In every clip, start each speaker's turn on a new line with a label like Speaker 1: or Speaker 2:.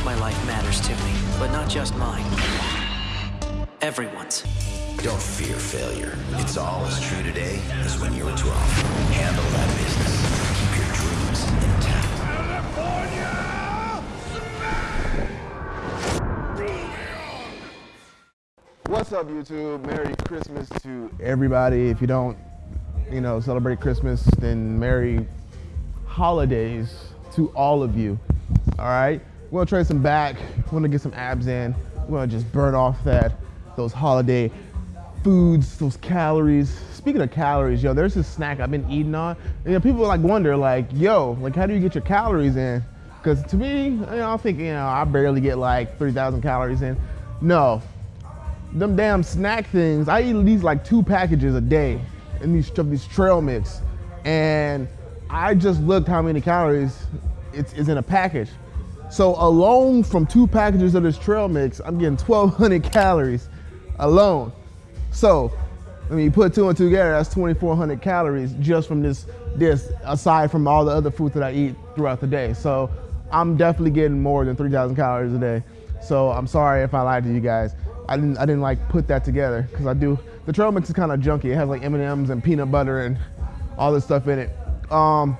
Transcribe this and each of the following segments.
Speaker 1: course my life matters to me, but not just mine. Everyone's.
Speaker 2: Don't fear failure. It's all as true today as when you were 12. Handle that business. Keep your dreams intact.
Speaker 3: What's up, YouTube? Merry Christmas to everybody. If you don't, you know, celebrate Christmas, then Merry Holidays to all of you. All right, we're gonna trade some back. We're gonna get some abs in. We're gonna just burn off that those holiday foods, those calories. Speaking of calories, yo, there's this snack I've been eating on. You know, people like wonder, like, yo, like, how do you get your calories in? Because to me, you know, I think, you know, I barely get like 3,000 calories in. No, them damn snack things. I eat these like two packages a day in these these trail mix, and I just looked how many calories it's, it's in a package. So alone from two packages of this trail mix, I'm getting 1,200 calories alone. So I mean, you put two and two together, that's 2,400 calories just from this this aside from all the other food that I eat throughout the day. So I'm definitely getting more than 3,000 calories a day. So I'm sorry if I lied to you guys. I didn't I didn't like put that together because I do. The trail mix is kind of junky. It has like M&Ms and peanut butter and all this stuff in it. Um,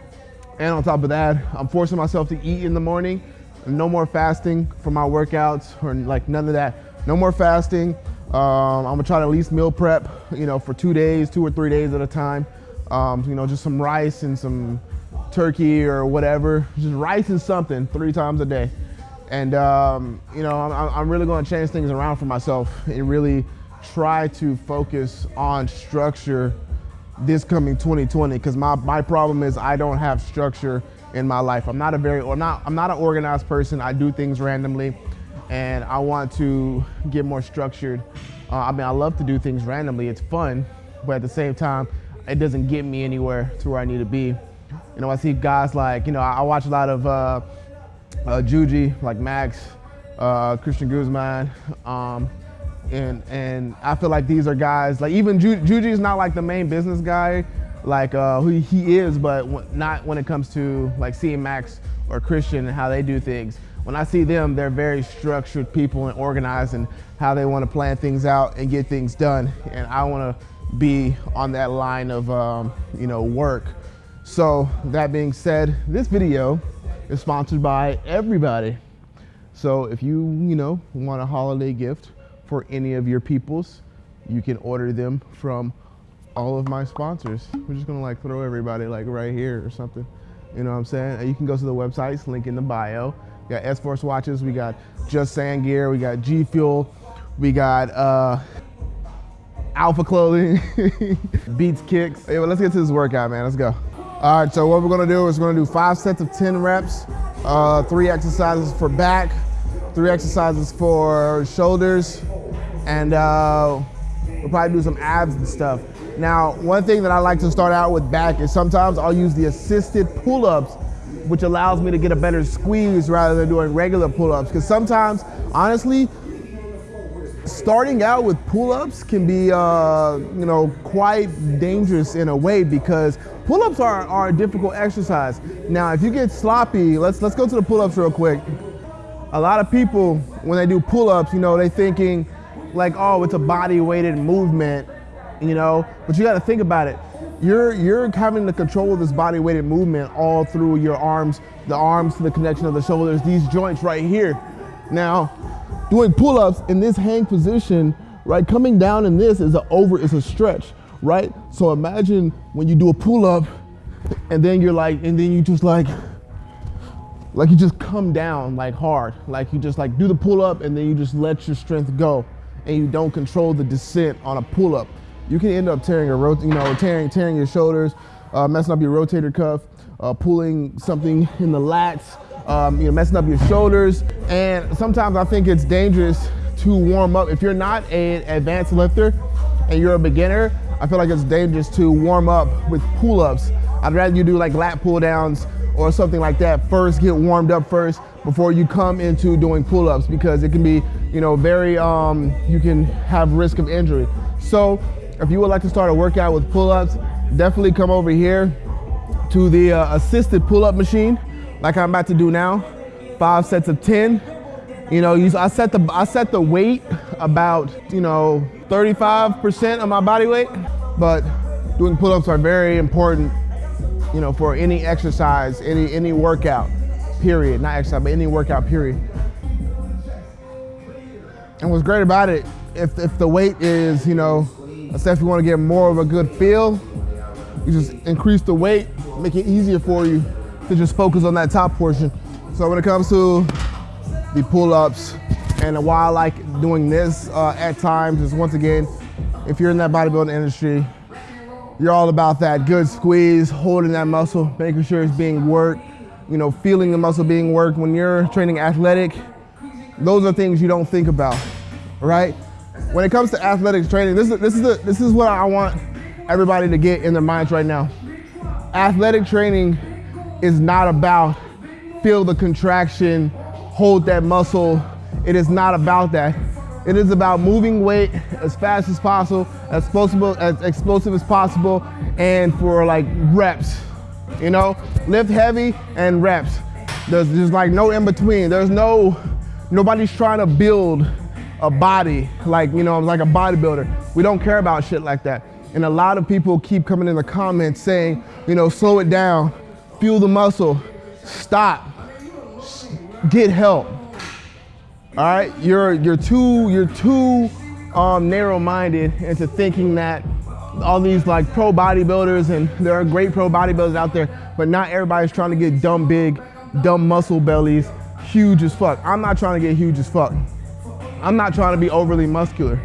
Speaker 3: and on top of that, I'm forcing myself to eat in the morning. No more fasting for my workouts or like none of that. No more fasting. Um, I'm gonna try to at least meal prep, you know, for two days, two or three days at a time. Um, you know, just some rice and some turkey or whatever. Just rice and something three times a day. And um, you know, I'm, I'm really to change things around for myself and really try to focus on structure this coming 2020 because my, my problem is I don't have structure in my life. I'm not a very not I'm not an organized person. I do things randomly and I want to get more structured. Uh, I mean, I love to do things randomly. It's fun, but at the same time, it doesn't get me anywhere to where I need to be. You know, I see guys like, you know, I, I watch a lot of uh, uh, Juji, like Max, uh, Christian Guzman, um, and and I feel like these are guys like even Ju- Juji is not like the main business guy, like uh, who he is, but not when it comes to like seeing Max or Christian and how they do things. When I see them, they're very structured people and organized and how they want to plan things out and get things done. And I want to be on that line of um, you know work. So that being said, this video is sponsored by everybody. So if you, you know, want a holiday gift for any of your peoples, you can order them from all of my sponsors. We're just gonna like throw everybody like right here or something. You know what I'm saying? You can go to the websites, link in the bio. We got S-Force watches, we got Just Sand Gear, we got G Fuel, we got uh, Alpha Clothing, Beats Kicks. Hey, well, let's get to this workout, man. Let's go. All right, so what we're gonna do is we're gonna do five sets of 10 reps, uh, three exercises for back, three exercises for shoulders, and uh, we'll probably do some abs and stuff. Now, one thing that I like to start out with back is sometimes I'll use the assisted pull-ups, which allows me to get a better squeeze rather than doing regular pull-ups. Because sometimes, honestly, starting out with pull-ups can be, uh, you know, quite dangerous in a way because pull-ups are, are a difficult exercise. Now, if you get sloppy, let's let's go to the pull-ups real quick. A lot of people, when they do pull-ups, you know, they're thinking like, oh, it's a body-weighted movement, you know. But you got to think about it. You're you're having the control of this body-weighted movement all through your arms, the arms to the connection of the shoulders, these joints right here. Now, doing pull-ups in this hang position, right? Coming down in this is a over, is a stretch, right? So imagine when you do a pull-up and then you're like, and then you just like, like you just come down like hard. Like you just like do the pull-up and then you just let your strength go and you don't control the descent on a pull-up. You can end up tearing a rot, you know, tearing, tearing your shoulders, uh, messing up your rotator cuff, uh, pulling something in the lats, um, you know, messing up your shoulders. And sometimes I think it's dangerous to warm up. If you're not an advanced lifter and you're a beginner, I feel like it's dangerous to warm up with pull-ups. I'd rather you do like lat pull downs or something like that first, get warmed up first before you come into doing pull-ups because it can be, you know, very, um, you can have risk of injury. So if you would like to start a workout with pull-ups, definitely come over here to the uh, assisted pull-up machine like I'm about to do now. Five sets of 10. You know, I set the I set the weight about you know 35% of my body weight, but doing pull-ups are very important. You know, for any exercise, any any workout, period. Not exercise, but any workout, period. And what's great about it, if if the weight is you know, say if you want to get more of a good feel, you just increase the weight, make it easier for you to just focus on that top portion. So when it comes to the pull-ups, and why I like doing this uh, at times is once again, if you're in that bodybuilding industry, you're all about that good squeeze, holding that muscle, making sure it's being worked, you know, feeling the muscle being worked. When you're training athletic, those are things you don't think about, right? When it comes to athletics training, this is, this is, the, this is what I want everybody to get in their minds right now. Athletic training is not about feel the contraction, hold that muscle. It is not about that. It is about moving weight as fast as possible, as explosive, as explosive as possible, and for like reps. You know, lift heavy and reps. There's just like no in between. There's no, nobody's trying to build a body like, you know, I'm like a bodybuilder. We don't care about shit like that. And a lot of people keep coming in the comments saying, you know, slow it down, fuel the muscle, stop, get help. All right, you're you're too you're too um, narrow-minded into thinking that all these like pro bodybuilders and there are great pro bodybuilders out there, but not everybody's trying to get dumb big, dumb muscle bellies, huge as fuck. I'm not trying to get huge as fuck. I'm not trying to be overly muscular.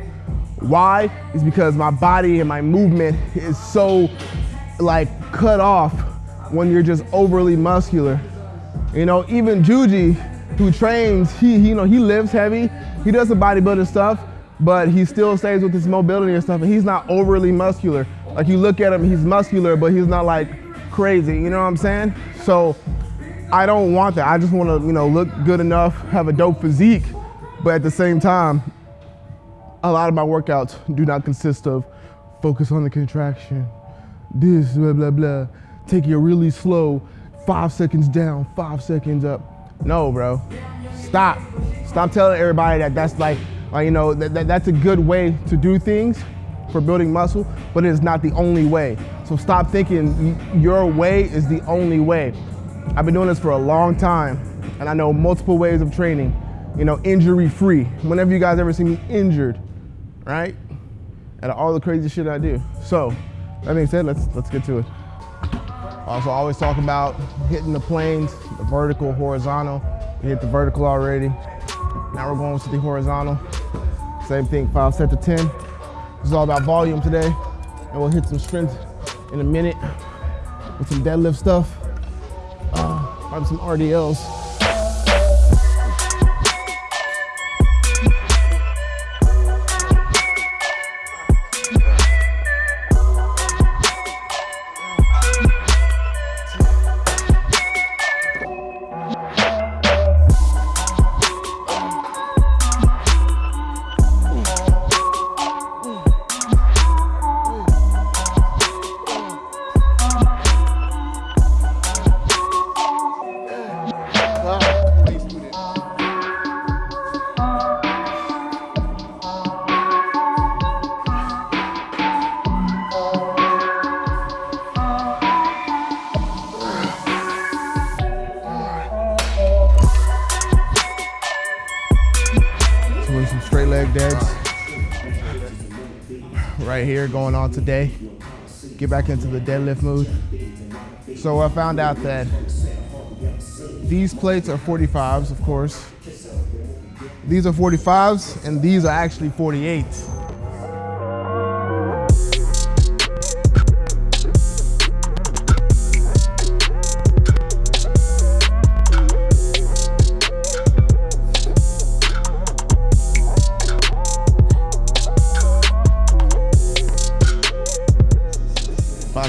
Speaker 3: Why? Is because my body and my movement is so like cut off when you're just overly muscular. You know, even Juji, who trains, he, he, you know, he lives heavy, he does the bodybuilding stuff, but he still stays with his mobility and stuff, and he's not overly muscular. Like you look at him, he's muscular, but he's not like crazy, you know what I'm saying? So I don't want that. I just want to, you know, look good enough, have a dope physique, but at the same time, a lot of my workouts do not consist of focus on the contraction, this, blah, blah, blah. Take it really slow, five seconds down, five seconds up. No, bro. Stop. Stop telling everybody that that's like, uh, you know, that, that, that's a good way to do things for building muscle, but it is not the only way. So stop thinking your way is the only way. I've been doing this for a long time, and I know multiple ways of training, you know, injury free. Whenever you guys ever see me injured, right? And all the crazy shit I do. So, that being said, let's, let's get to it. Also, I always talk about hitting the planes, the vertical, horizontal. We hit the vertical already. Now we're going to the horizontal. Same thing, five set to 10. This is all about volume today. And we'll hit some strength in a minute with some deadlift stuff. Uh, probably some RDLs. Right here going on today. Get back into the deadlift mood. So I found out that these plates are 45s, of course. These are 45s, and these are actually 48s.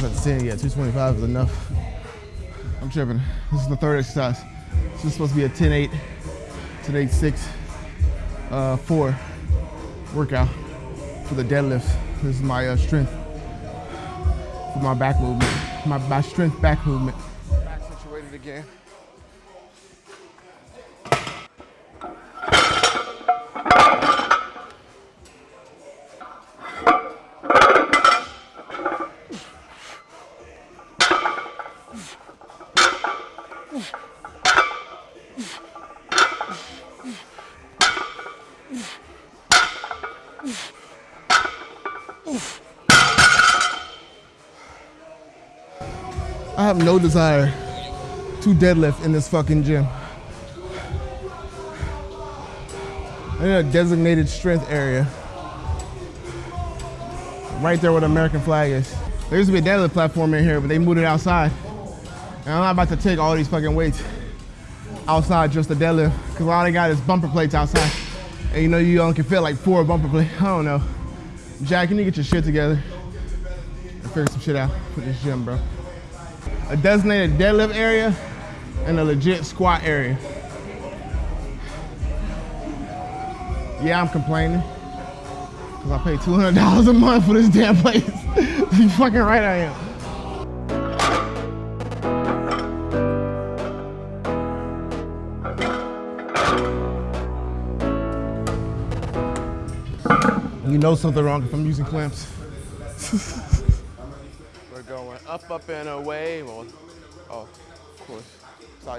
Speaker 3: Yeah, 225 is enough. I'm tripping. This is the third exercise. This is supposed to be a 10-8, 10-8-6, uh, 4 workout for the deadlifts. This is my uh, strength for my back movement, my, my strength back movement. Back situated again. I have no desire to deadlift in this fucking gym. I need a designated strength area. Right there where the American flag is. There used to be a deadlift platform in here, but they moved it outside. And I'm not about to take all these fucking weights outside just to deadlift, because all they got is bumper plates outside. And you know you only can fit like four bumper plates. I don't know. Jack, can you need to get your shit together. and Figure some shit out for this gym, bro. A designated deadlift area and a legit squat area. Yeah, I'm complaining. Cause I pay $200 a month for this damn place. you fucking right I am. Know something wrong if I'm using clamps. We're going up, up, and away. Well, oh, of course. Saw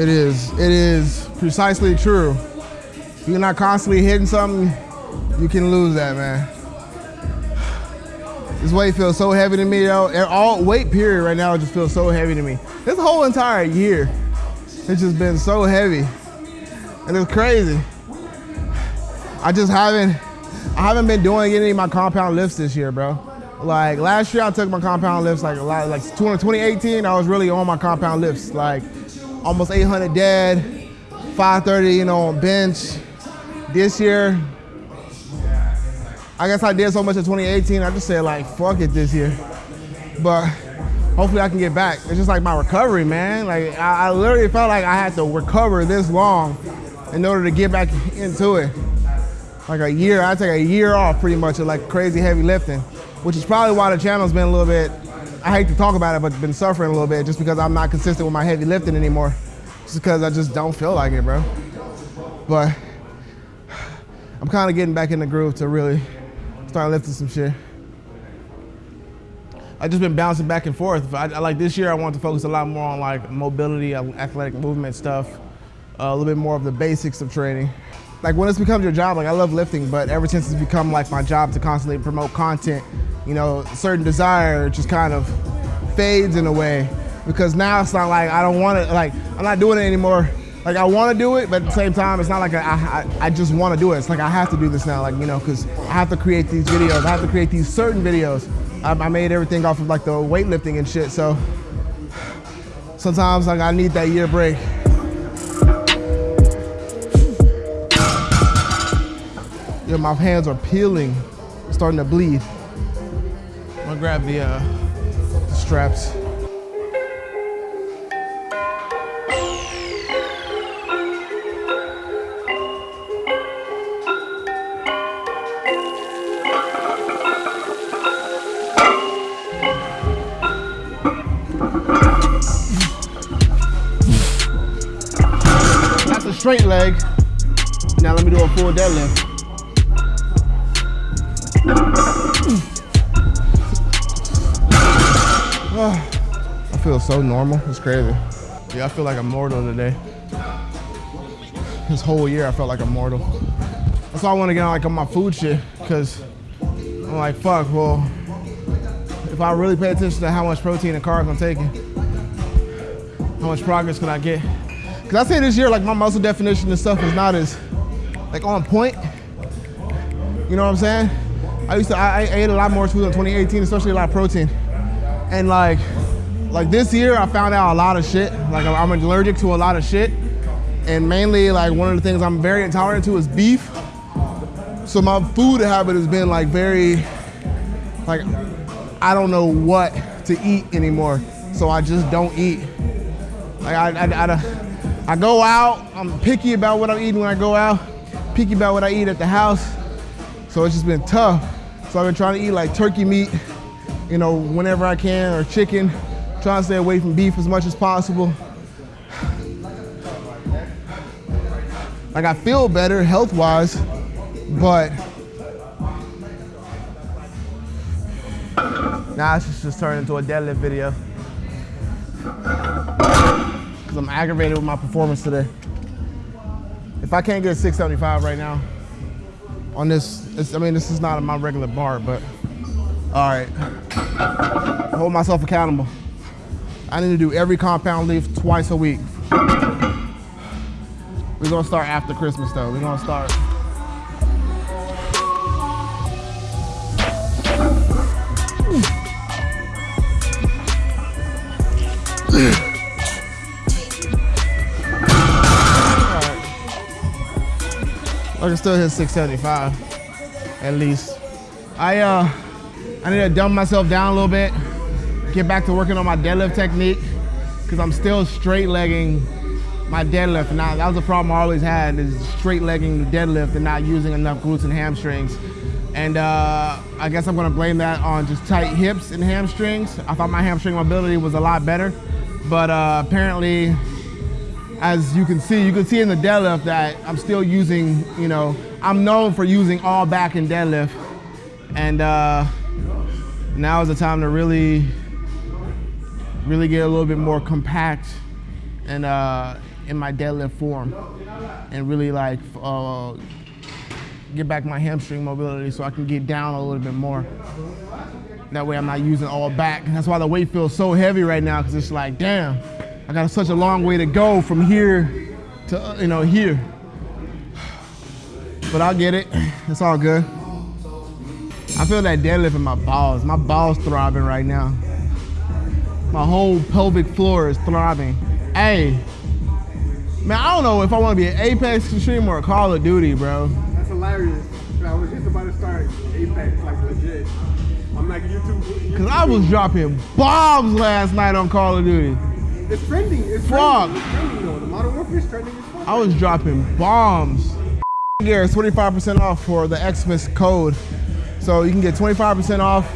Speaker 3: It is. It is precisely true. If you're not constantly hitting something, you can lose that, man. This weight feels so heavy to me, though. All weight period right now just feels so heavy to me. This whole entire year, it's just been so heavy, and it's crazy. I just haven't, I haven't been doing any of my compound lifts this year, bro. Like last year, I took my compound lifts like a lot, like 2018. I was really on my compound lifts, like almost 800 dead, 530, you know, on bench. This year, I guess I did so much in 2018, I just said like, fuck it this year. But hopefully I can get back. It's just like my recovery, man. Like I, I literally felt like I had to recover this long in order to get back into it. Like a year, I take a year off pretty much of like crazy heavy lifting, which is probably why the channel's been a little bit I hate to talk about it, but been suffering a little bit just because I'm not consistent with my heavy lifting anymore. Just because I just don't feel like it, bro. But I'm kind of getting back in the groove to really start lifting some shit. I just been bouncing back and forth. I, I, like this year, I want to focus a lot more on like mobility, athletic movement stuff, uh, a little bit more of the basics of training. Like when this becomes your job, like I love lifting, but ever since it's become like my job to constantly promote content, you know, certain desire just kind of fades in a way because now it's not like I don't want to, like I'm not doing it anymore. Like I want to do it, but at the same time, it's not like I, I, I just want to do it. It's like I have to do this now, like, you know, because I have to create these videos. I have to create these certain videos. I, I made everything off of like the weightlifting and shit, so sometimes like I need that year break. Yeah, my hands are peeling, starting to bleed. I'm gonna grab the, uh, the straps. Straight leg. Now let me do a full deadlift. I feel so normal. It's crazy. Yeah, I feel like I'm mortal today. This whole year, I felt like I'm mortal. That's why I want to get on like on my food shit, cause I'm like, fuck. Well, if I really pay attention to how much protein and carbs I'm taking, how much progress can I get? Cause I say this year, like my muscle definition and stuff is not as like on point. You know what I'm saying? I used to, I, I ate a lot more food in 2018, especially a lot of protein. And like, like this year, I found out a lot of shit. Like I'm allergic to a lot of shit. And mainly like one of the things I'm very intolerant to is beef. So my food habit has been like very, like, I don't know what to eat anymore. So I just don't eat. Like I, I, I, I go out, I'm picky about what I'm eating when I go out, picky about what I eat at the house. So it's just been tough. So I've been trying to eat like turkey meat, you know, whenever I can, or chicken, trying to stay away from beef as much as possible. Like I feel better health-wise, but now it's just, just turned into a deadlift video. Cause I'm aggravated with my performance today. If I can't get a 675 right now on this, I mean, this is not my regular bar, but all right. Hold myself accountable. I need to do every compound leaf twice a week. We're gonna start after Christmas though. We're gonna start. I can still hit 675 at least. I uh I need to dumb myself down a little bit, get back to working on my deadlift technique, because I'm still straight legging my deadlift. Now that was a problem I always had is straight legging the deadlift and not using enough glutes and hamstrings. And uh, I guess I'm gonna blame that on just tight hips and hamstrings. I thought my hamstring mobility was a lot better, but uh, apparently, as you can see, you can see in the deadlift that I'm still using, you know, I'm known for using all back in deadlift. And uh, now is the time to really, really get a little bit more compact and uh, in my deadlift form and really like uh, get back my hamstring mobility so I can get down a little bit more. That way I'm not using all back. And that's why the weight feels so heavy right now because it's like, damn, I got such a long way to go from here to, uh, you know, here. But I'll get it. It's all good. I feel that deadlift in my balls. My balls throbbing right now. My whole pelvic floor is throbbing. Hey, man, I don't know if I want to be an Apex Extreme or a Call of Duty, bro.
Speaker 4: That's hilarious. I was just about to start Apex, like legit. I'm like YouTube. YouTube
Speaker 3: Cause I was dropping bombs last night on Call of Duty.
Speaker 4: It's trending. It's
Speaker 3: Fuck.
Speaker 4: trending. It's trending though. The Modern Warfare is trending as fuck.
Speaker 3: I was dropping bombs. Gear is 25% off for the Xmas code. So you can get 25% off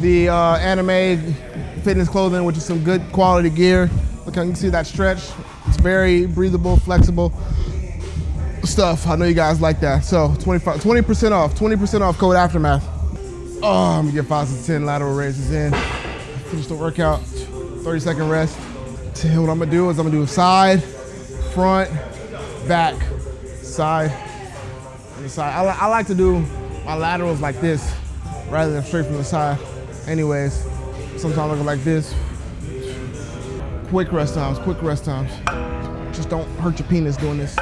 Speaker 3: the uh, anime fitness clothing, which is some good quality gear. Look, you can see that stretch. It's very breathable, flexible stuff. I know you guys like that. So 25, 20% off, 20% off code Aftermath. Oh, I'm gonna get five to 10 lateral raises in. Finish the workout, 30 second rest. So what I'm gonna do is I'm gonna do side, front, back, side, and the side. I, I like to do my laterals like this rather than straight from the side. Anyways, sometimes I go like this. Quick rest times, quick rest times. Just don't hurt your penis doing this.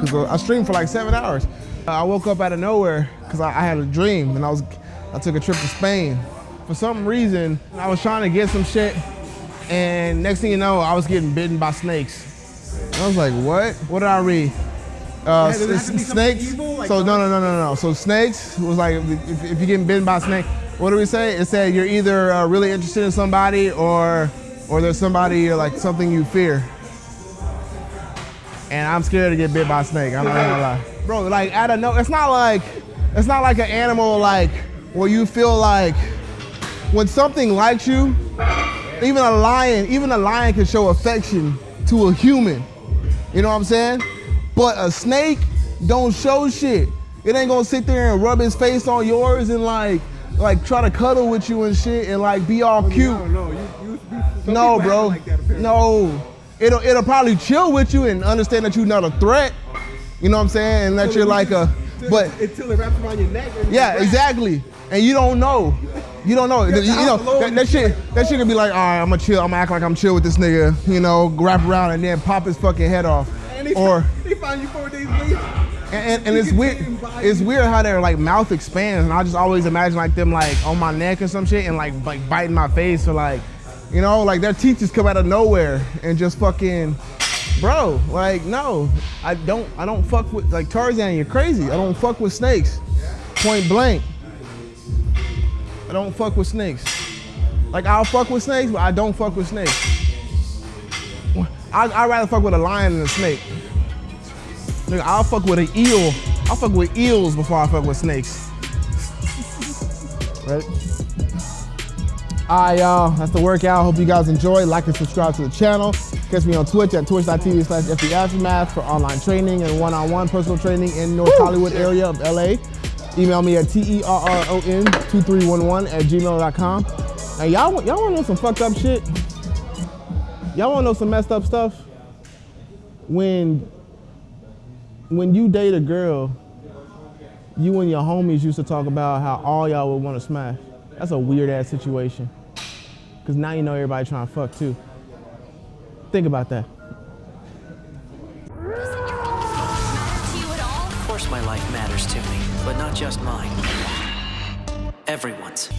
Speaker 3: Because I streamed for like seven hours. I woke up out of nowhere because I, I had a dream and I was, I took a trip to Spain. For some reason, I was trying to get some shit and next thing you know, I was getting bitten by snakes. And I was like, what? What did I read? Uh,
Speaker 4: does it have to be
Speaker 3: snakes.
Speaker 4: like
Speaker 3: so no, no, no, no, no. So snakes was like if, if you're getting bitten by a snake, what do we say? It said you're either uh, really interested in somebody or or there's somebody or like something you fear. And I'm scared to get bit by a snake. I'm not gonna lie, bro. Like I don't know. It's not like it's not like an animal like where you feel like when something likes you. Even a lion, even a lion can show affection to a human. You know what I'm saying? But a snake don't show shit. It ain't gonna sit there and rub his face on yours and like like try to cuddle with you and shit and like be all cute.
Speaker 4: No, no, you, you,
Speaker 3: No, bro.
Speaker 4: Like that,
Speaker 3: no. It'll it'll probably chill with you and understand that you're not a threat. You know what I'm saying? And that
Speaker 4: Until
Speaker 3: you're like a but
Speaker 4: until- it wraps around your neck. and
Speaker 3: yeah, exactly. And you don't know. You don't know. You, know that, that shit. That shit can be like, all right, I'm gonna chill. I'm gonna act like I'm chill with this nigga. You know, wrap around and then pop his fucking head off.
Speaker 4: And they,
Speaker 3: Or
Speaker 4: they find you four days later.
Speaker 3: And, and, and it's weird. It's weird how their like mouth expands, and I just always imagine like them like on my neck or some shit, and like like biting my face or like, you know, like their teachers come out of nowhere and just fucking, bro. Like no, I don't. I don't fuck with like Tarzan. You're crazy. I don't fuck with snakes. Point blank. I don't fuck with snakes. Like I'll fuck with snakes, but I don't fuck with snakes. I, I'd rather fuck with a lion than a snake. Nigga, I'll fuck with an eel. I'll fuck with eels before I fuck with snakes. Right? All right, y'all. That's the workout. Hope you guys enjoy. Like and subscribe to the channel. Catch me on Twitch at twitch.tv slash Aftermath for online training and one-on-one personal training in North Hollywood area of LA. Email me at T-E-R-R-O-N-2311 at gmail.com. And y'all, y'all want to know some fucked up shit? Y'all want to know some messed up stuff? When when you date a girl, you and your homies used to talk about how all y'all would want to smash. That's a weird ass situation. Cause now you know everybody trying to fuck too. Think about that.
Speaker 1: Of course my life matters to me, but not just mine. Everyone's.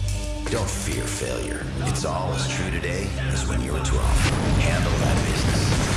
Speaker 2: Don't fear failure. It's all as true today as when you were 12. Handle that business.